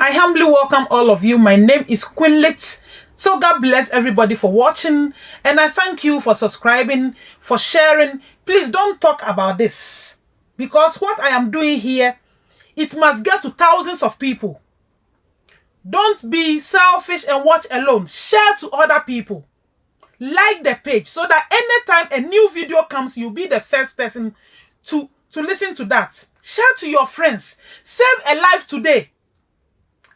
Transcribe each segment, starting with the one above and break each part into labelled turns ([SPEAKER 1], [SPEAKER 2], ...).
[SPEAKER 1] I humbly welcome all of you. My name is Queenlit. So God bless everybody for watching and I thank you for subscribing, for sharing. Please don't talk about this because what I am doing here, it must get to thousands of people. Don't be selfish and watch alone. Share to other people. Like the page so that anytime a new video comes, you'll be the first person to, to listen to that. Share to your friends. Save a life today.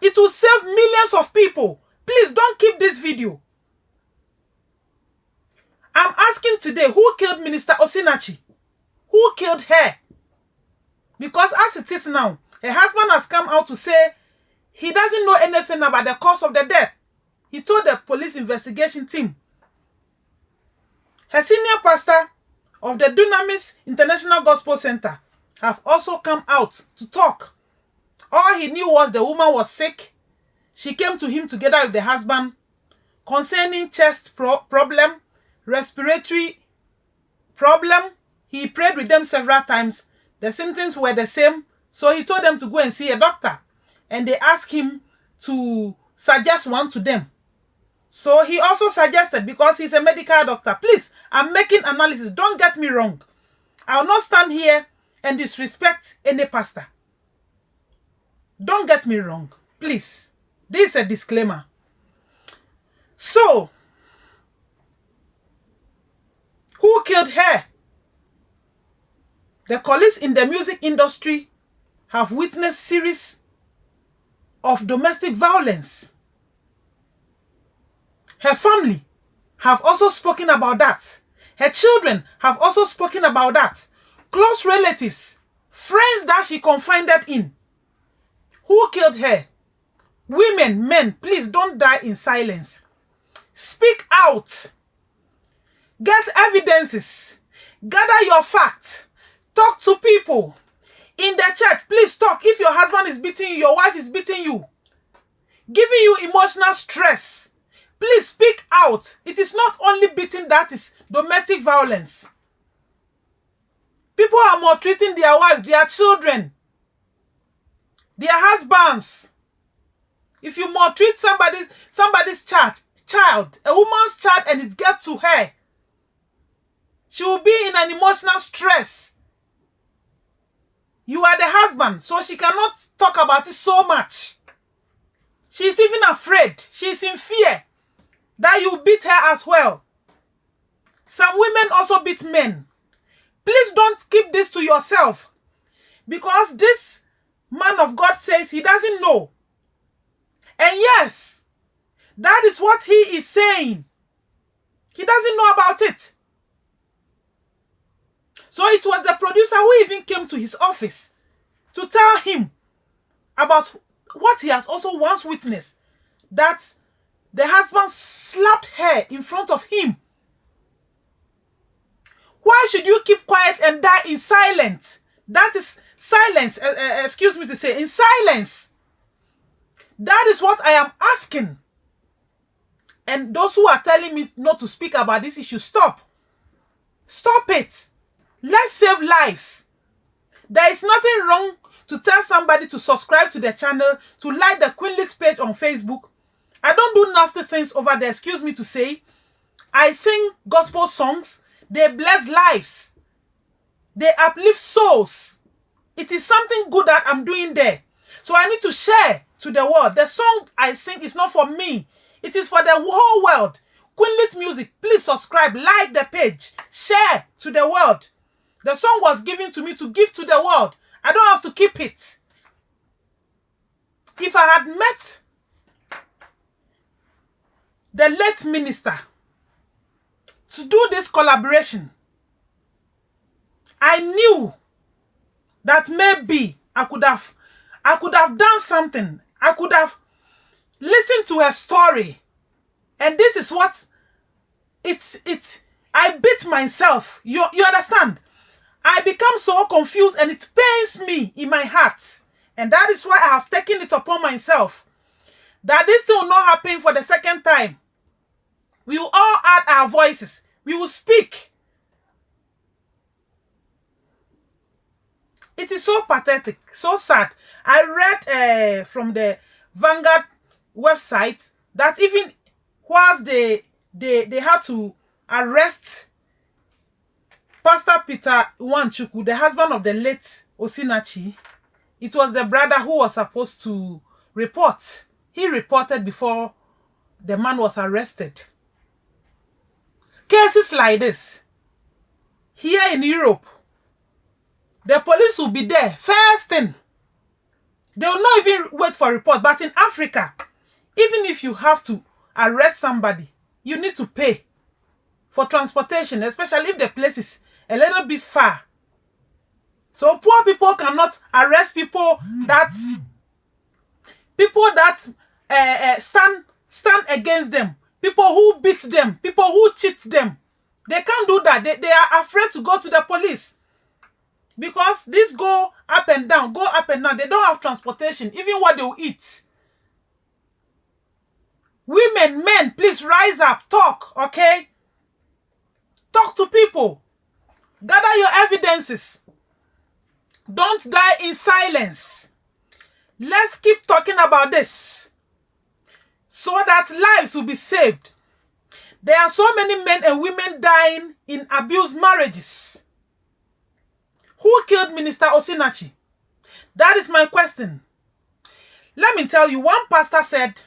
[SPEAKER 1] It will save millions of people. Please don't keep this video. I'm asking today, who killed Minister Osinachi? Who killed her? Because as it is now, her husband has come out to say he doesn't know anything about the cause of the death. He told the police investigation team. Her senior pastor of the Dunamis International Gospel Center have also come out to talk. All he knew was the woman was sick. She came to him together with the husband concerning chest pro problem, respiratory problem. He prayed with them several times. The symptoms were the same. So he told them to go and see a doctor. And they asked him to suggest one to them. So he also suggested, because he's a medical doctor, please, I'm making analysis. Don't get me wrong. I will not stand here and disrespect any pastor. Don't get me wrong, please. This is a disclaimer. So, who killed her? The colleagues in the music industry have witnessed series of domestic violence. Her family have also spoken about that. Her children have also spoken about that. Close relatives, friends that she confided in. Who killed her? Women, men, please don't die in silence. Speak out. Get evidences. Gather your facts. Talk to people. In the church, please talk. If your husband is beating you, your wife is beating you, giving you emotional stress, please speak out. It is not only beating that is domestic violence. People are maltreating their wives, their children, their husbands. If you maltreat somebody's somebody's child, child, a woman's child, and it gets to her, she will be in an emotional stress. You are the husband, so she cannot talk about it so much. She's even afraid. She's in fear that you beat her as well. Some women also beat men. Please don't keep this to yourself. Because this man of God says he doesn't know. And yes, that is what he is saying. He doesn't know about it. So it was the producer who even came to his office to tell him about what he has also once witnessed. That the husband slapped her in front of him. Why should you keep quiet and die in silence? That is silence, uh, uh, excuse me to say, in silence. That is what I am asking. And those who are telling me not to speak about this issue, stop. Stop it. Let's save lives. There is nothing wrong to tell somebody to subscribe to the channel, to like the Queenlit page on Facebook. I don't do nasty things over there, excuse me to say. I sing gospel songs. They bless lives. They uplift souls. It is something good that I'm doing there. So I need to share to the world. The song I sing is not for me. It is for the whole world. Queenlit Music, please subscribe, like the page, share to the world. The song was given to me to give to the world. I don't have to keep it. If I had met the late minister to do this collaboration, I knew that maybe I could have I could have done something. I could have listened to her story. And this is what it's it's I beat myself. You you understand? I become so confused and it pains me in my heart. And that is why I have taken it upon myself. That this thing will not happen for the second time. We will all add our voices. We will speak. It is so pathetic, so sad. I read uh, from the Vanguard website that even whilst they they they had to arrest Pastor Peter Nwachukwu, the husband of the late Osinachi, it was the brother who was supposed to report. He reported before the man was arrested. Cases like this, here in Europe, the police will be there first thing. They will not even wait for a report. But in Africa, even if you have to arrest somebody, you need to pay for transportation, especially if the place is a little bit far. So poor people cannot arrest people that people that uh, uh, stand stand against them, people who beat them, people who cheat them. They can't do that. They, they are afraid to go to the police. Because these go up and down, go up and down. They don't have transportation, even what they will eat. Women, men, please rise up, talk, okay? Talk to people. Gather your evidences. Don't die in silence. Let's keep talking about this so that lives will be saved. There are so many men and women dying in abused marriages. Who killed Minister Osinachi? That is my question. Let me tell you, one pastor said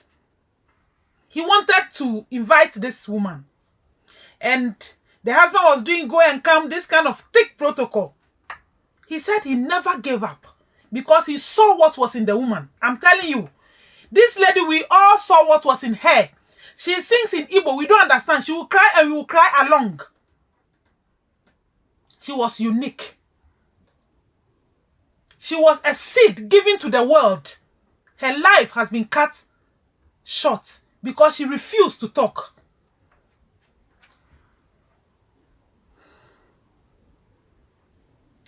[SPEAKER 1] he wanted to invite this woman. And the husband was doing go and come, this kind of thick protocol. He said he never gave up because he saw what was in the woman. I'm telling you, this lady, we all saw what was in her. She sings in Igbo. We don't understand. She will cry and we will cry along. She was unique. She was a seed given to the world. Her life has been cut short because she refused to talk.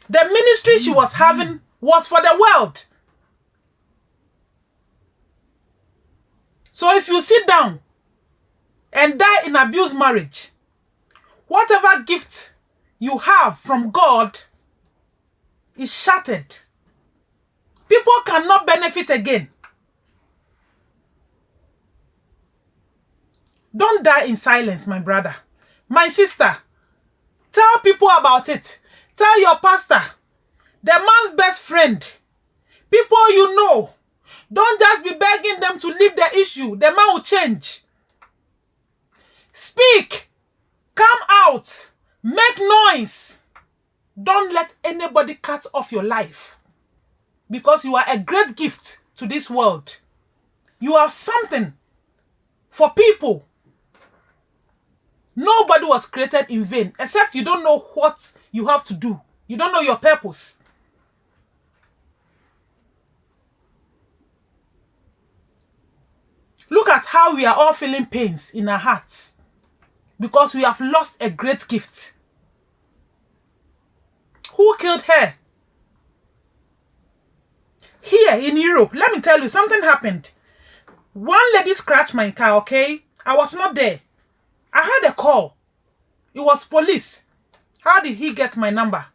[SPEAKER 1] The ministry she was having was for the world. So if you sit down and die in abused marriage, whatever gift you have from God is shattered. People cannot benefit again. Don't die in silence, my brother. My sister, tell people about it. Tell your pastor, the man's best friend, people you know. Don't just be begging them to leave the issue. The man will change. Speak. Come out. Make noise. Don't let anybody cut off your life. Because you are a great gift to this world. You are something for people. Nobody was created in vain, except you don't know what you have to do. You don't know your purpose. Look at how we are all feeling pains in our hearts because we have lost a great gift. Who killed her? Here in Europe, let me tell you, something happened. One lady scratched my car, okay? I was not there. I had a call. It was police. How did he get my number?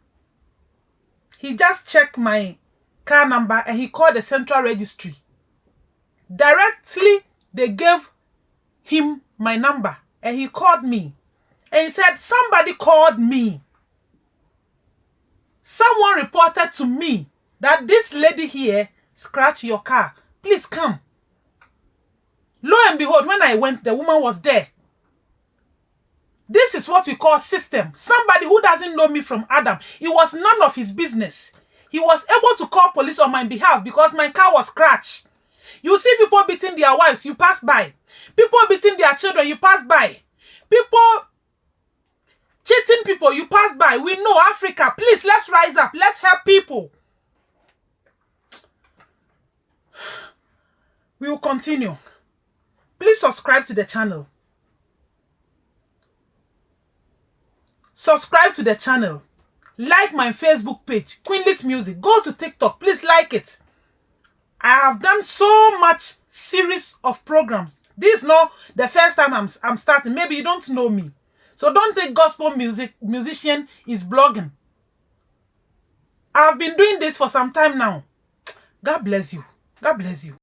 [SPEAKER 1] He just checked my car number and he called the central registry. Directly, they gave him my number and he called me. And he said, somebody called me. Someone reported to me that this lady here scratched your car. Please come. Lo and behold, when I went, the woman was there. This is what we call system. Somebody who doesn't know me from Adam. It was none of his business. He was able to call police on my behalf because my car was scratched. You see people beating their wives, you pass by. People beating their children, you pass by. People cheating people, you pass by. We know Africa. Please, let's rise up. Let's help people. We will continue. Please subscribe to the channel. Subscribe to the channel. Like my Facebook page, Queenlit Music. Go to TikTok. Please like it. I have done so much series of programs. This is not the first time I'm, I'm starting. Maybe you don't know me. So don't think gospel music musician is blogging. I've been doing this for some time now. God bless you. God bless you.